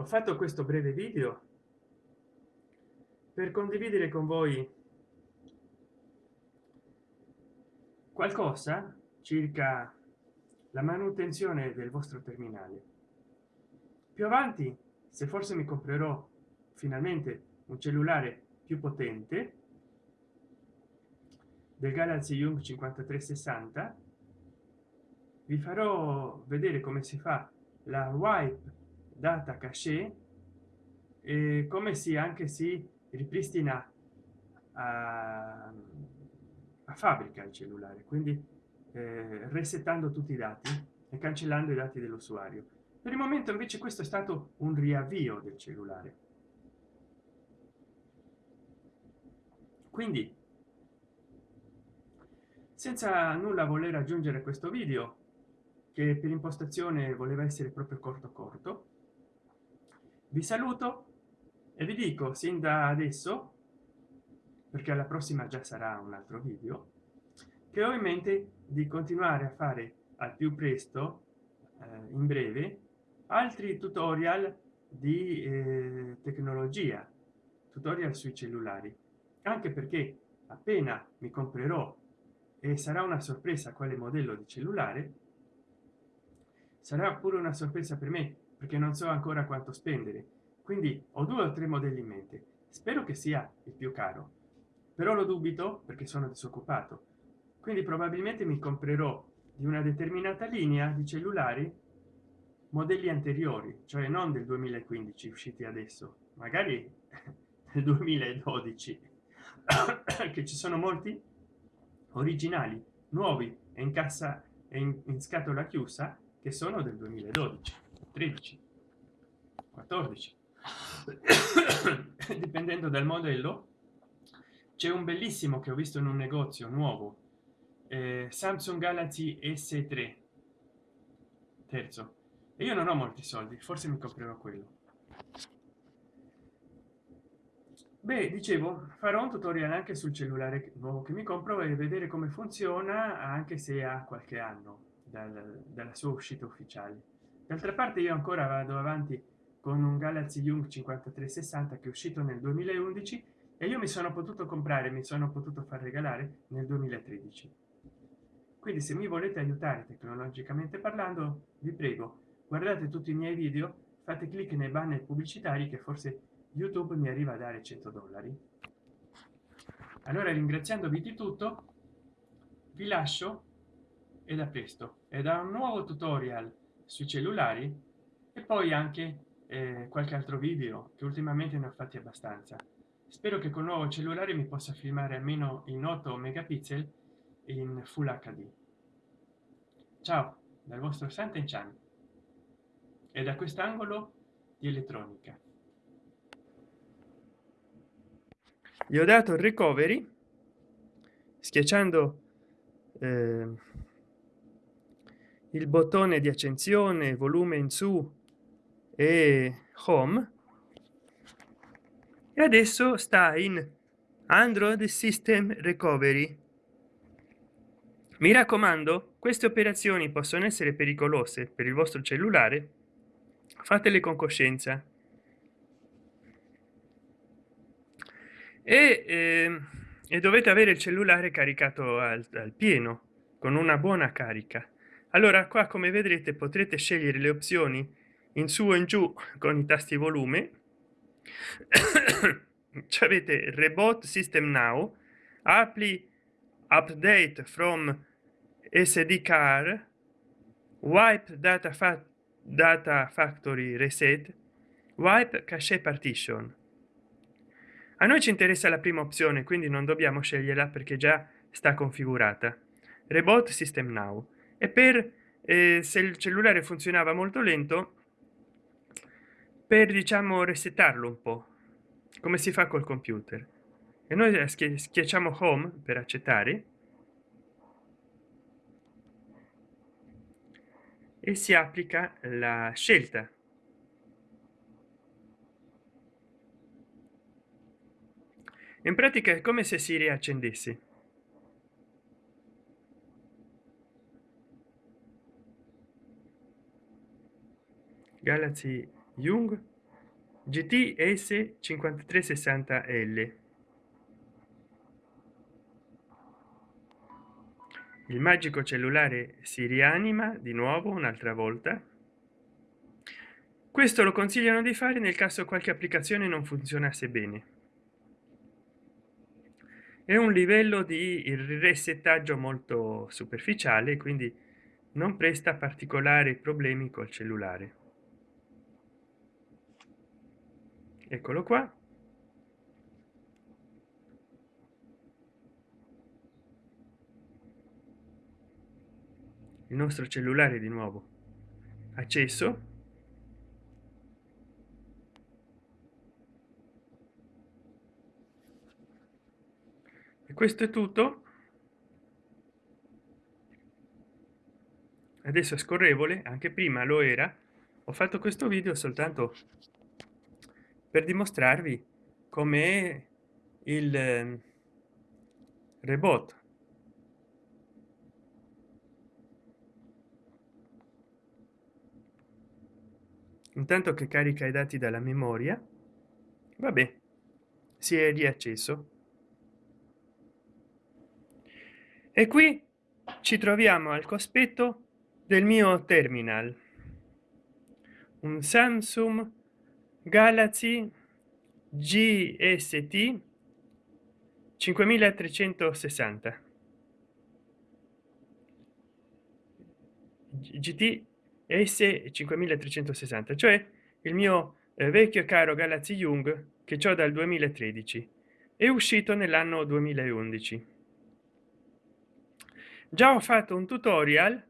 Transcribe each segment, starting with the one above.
ho fatto questo breve video per condividere con voi qualcosa circa la manutenzione del vostro terminale. Più avanti se forse mi comprerò finalmente un cellulare più potente del galaxy young 5360 vi farò vedere come si fa la wipe data cache e come si anche si ripristina a, a fabbrica il cellulare quindi eh, resettando tutti i dati e cancellando i dati dell'usuario. Per il momento invece questo è stato un riavvio del cellulare. Quindi senza nulla voler aggiungere questo video che per impostazione voleva essere proprio corto corto vi saluto e vi dico sin da adesso perché alla prossima già sarà un altro video che ho in mente di continuare a fare al più presto eh, in breve altri tutorial di eh, tecnologia tutorial sui cellulari. Anche perché appena mi comprerò e sarà una sorpresa quale modello di cellulare sarà pure una sorpresa per me perché non so ancora quanto spendere. Quindi ho due o tre modelli in mente. Spero che sia il più caro. Però lo dubito perché sono disoccupato. Quindi probabilmente mi comprerò di una determinata linea di cellulari modelli anteriori cioè non del 2015 usciti adesso magari nel 2012 che ci sono molti originali nuovi e in cassa e in, in scatola chiusa che sono del 2012 13 14 dipendendo dal modello c'è un bellissimo che ho visto in un negozio nuovo eh, samsung galaxy s3 terzo. E io non ho molti soldi forse mi comprerò quello. Beh dicevo farò un tutorial anche sul cellulare nuovo che mi compro e vedere come funziona anche se ha qualche anno dal, dalla sua uscita ufficiale d'altra parte io ancora vado avanti con un galaxy young 5360 che è uscito nel 2011 e io mi sono potuto comprare mi sono potuto far regalare nel 2013 quindi se mi volete aiutare tecnologicamente parlando vi prego guardate tutti i miei video fate clic nei banner pubblicitari che forse youtube mi arriva a dare 100 dollari. Allora ringraziandovi di tutto vi lascio e da presto. E da un nuovo tutorial sui cellulari e poi anche eh, qualche altro video che ultimamente ne ho fatti abbastanza. Spero che con nuovo cellulare mi possa filmare almeno in 8 megapixel in full hd ciao dal vostro santen chan e da quest'angolo di elettronica. Gli ho dato il recovery schiacciando eh, il bottone di accensione volume in su e home. E adesso sta in android system recovery. Mi raccomando queste operazioni possono essere pericolose per il vostro cellulare. Fatele con coscienza. E, eh, e dovete avere il cellulare caricato al, al pieno con una buona carica allora qua come vedrete potrete scegliere le opzioni in su e in giù con i tasti volume. Avete reboot system now apply update from sd car wipe data fa data factory reset wipe cache partition. A noi ci interessa la prima opzione quindi non dobbiamo sceglierla perché già sta configurata. Reboot system now e per eh, se il cellulare funzionava molto lento per diciamo resettarlo un po come si fa col computer? E noi schiacciamo home per accettare. E si applica la scelta. In pratica è come se si riaccendesse galaxy young gts 5360 l. Il magico cellulare si rianima di nuovo un'altra volta. Questo lo consigliano di fare nel caso qualche applicazione non funzionasse bene. È un livello di resettaggio molto superficiale quindi non presta particolari problemi col cellulare eccolo qua. Il nostro cellulare di nuovo. Acceso. E questo è tutto. Adesso è scorrevole anche prima lo era. Ho fatto questo video soltanto per dimostrarvi come il ehm, rebot. Intanto che carica i dati dalla memoria vabbè si è riacceso. E qui ci troviamo al cospetto del mio terminal. Un samsung galaxy gst 5360 gt s 5360 cioè il mio eh, vecchio caro galaxy young che ho dal 2013 è uscito nell'anno 2011 già ho fatto un tutorial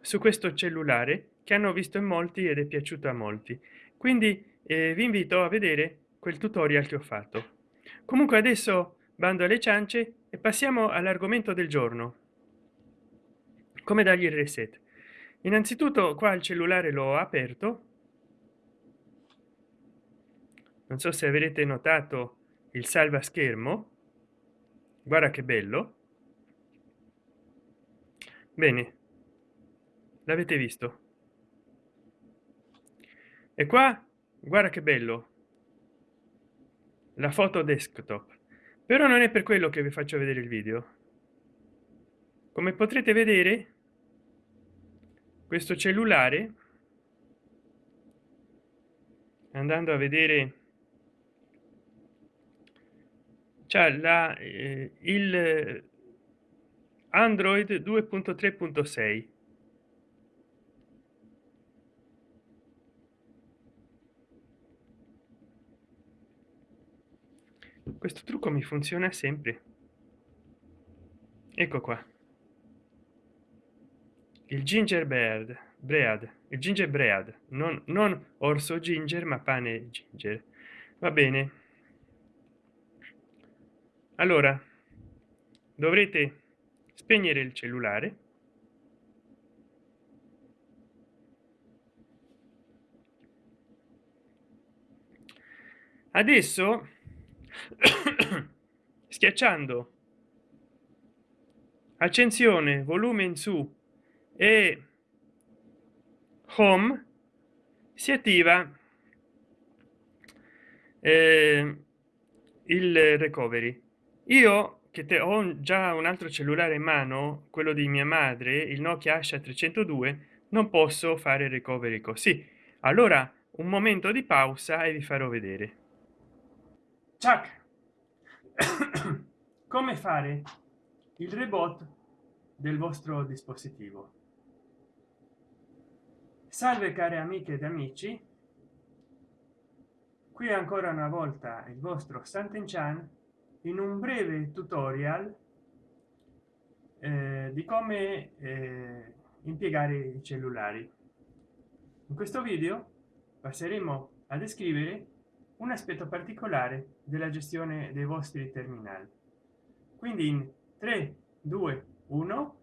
su questo cellulare che hanno visto in molti ed è piaciuto a molti. Quindi eh, vi invito a vedere quel tutorial che ho fatto. Comunque adesso bando alle ciance e passiamo all'argomento del giorno. Come dargli il reset? Innanzitutto qua il cellulare l'ho aperto. Non so se avrete notato il salva schermo guarda che bello. Bene. L'avete visto? E qua guarda che bello. La foto desktop. Però non è per quello che vi faccio vedere il video. Come potrete vedere questo cellulare andando a vedere c'è la eh, il android 2.3.6 questo trucco mi funziona sempre. Ecco qua. Il ginger bird bread il ginger bread. Non, non orso ginger ma pane ginger. Va bene. Allora dovrete spegnere il cellulare. Adesso schiacciando. Accensione volume in su. E home si attiva eh, il recovery. Io che te ho già un altro cellulare in mano quello di mia madre il nokia asha 302 non posso fare recovery così. Allora un momento di pausa e vi farò vedere Chuck. come fare il rebot del vostro dispositivo salve care amiche ed amici qui ancora una volta il vostro Santen Chan in un breve tutorial eh, di come eh, impiegare i cellulari in questo video passeremo a descrivere un aspetto particolare della gestione dei vostri terminali. Quindi in 3 2 1